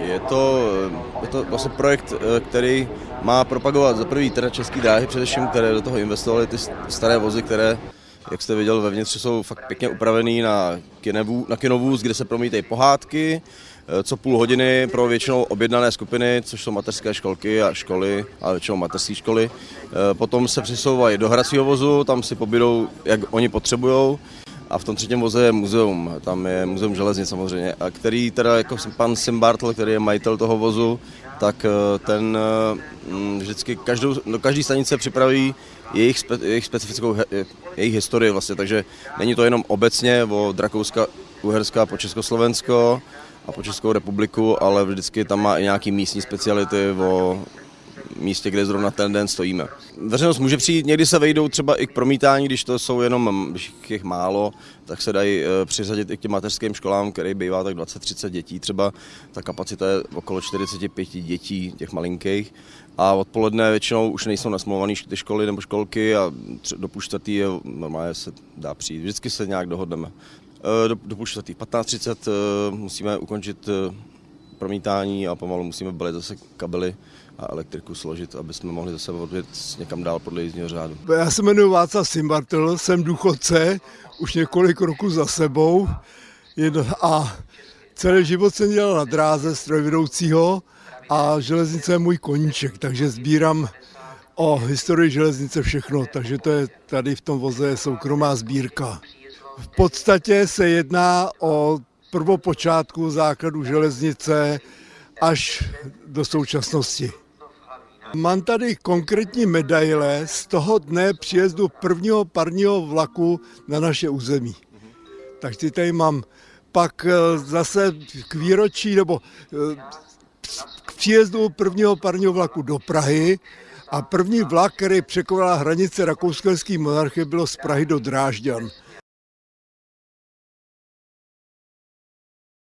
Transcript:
Je to, je to vlastně projekt, eh, který má propagovat za prvý teda český dráhy především, které do toho investovaly ty staré vozy, které, jak jste viděl, vevnitř jsou fakt pěkně upravený na, kinevů, na kinovůz, kde se promítají pohádky, eh, co půl hodiny pro většinou objednané skupiny, což jsou mateřské školky a školy, ale většinou mateřské školy. Eh, potom se přesouvají do hracího vozu, tam si pobídou, jak oni potřebují. A v tom třetím voze je muzeum, tam je muzeum železnic samozřejmě, a který teda jako pan Simbartl, který je majitel toho vozu, tak eh, ten mm, vždycky každou, do každé stanice připraví jejich, spe, jejich specifickou jejich historii vlastně, takže není to jenom obecně o Drakouska, Uherska po Československo a po Českou republiku, ale vždycky tam má i nějaký místní speciality o místě, kde zrovna ten den stojíme. Veřejnost může přijít, někdy se vejdou třeba i k promítání, když to jsou jenom, když jich málo, tak se dají eh, přiřadit i k těm mateřským školám, který bývá tak 20-30 dětí třeba. Ta kapacita je okolo 45 dětí, těch malinkých. A odpoledne většinou už nejsou nasmluvané ty školy nebo školky a do půl čtvrtý je, normálně se dá přijít. Vždycky se nějak dohodneme. Eh, do, do půl čtvrtý, 15.30 eh, musíme ukončit promítání a pomalu musíme balit zase kabely a elektriku složit, aby jsme mohli zase odjet někam dál podle jízdního řádu. Já se jmenuji Václav Simbartl, jsem důchodce, už několik roků za sebou a celý život jsem dělal na dráze strojvedoucího a železnice je můj koníček, takže sbírám o historii železnice všechno, takže to je tady v tom voze soukromá sbírka. V podstatě se jedná o prvopočátku základu železnice až do současnosti. Mám tady konkrétní medaile z toho dne příjezdu prvního parního vlaku na naše území. Takže tady mám pak eh, zase k výročí nebo eh, k příjezdu prvního parního vlaku do Prahy a první vlak, který překonal hranice rakousko monarchie, bylo z Prahy do Drážďan.